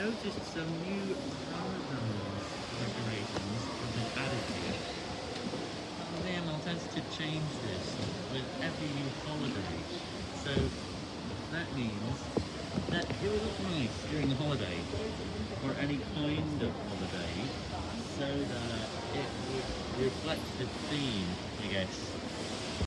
noticed some new Ramadan decorations oh, have been added here. The tends to change this with every new holiday. So that means that it will look nice during the holiday, or any kind of holiday, so that it would reflect the theme, I guess.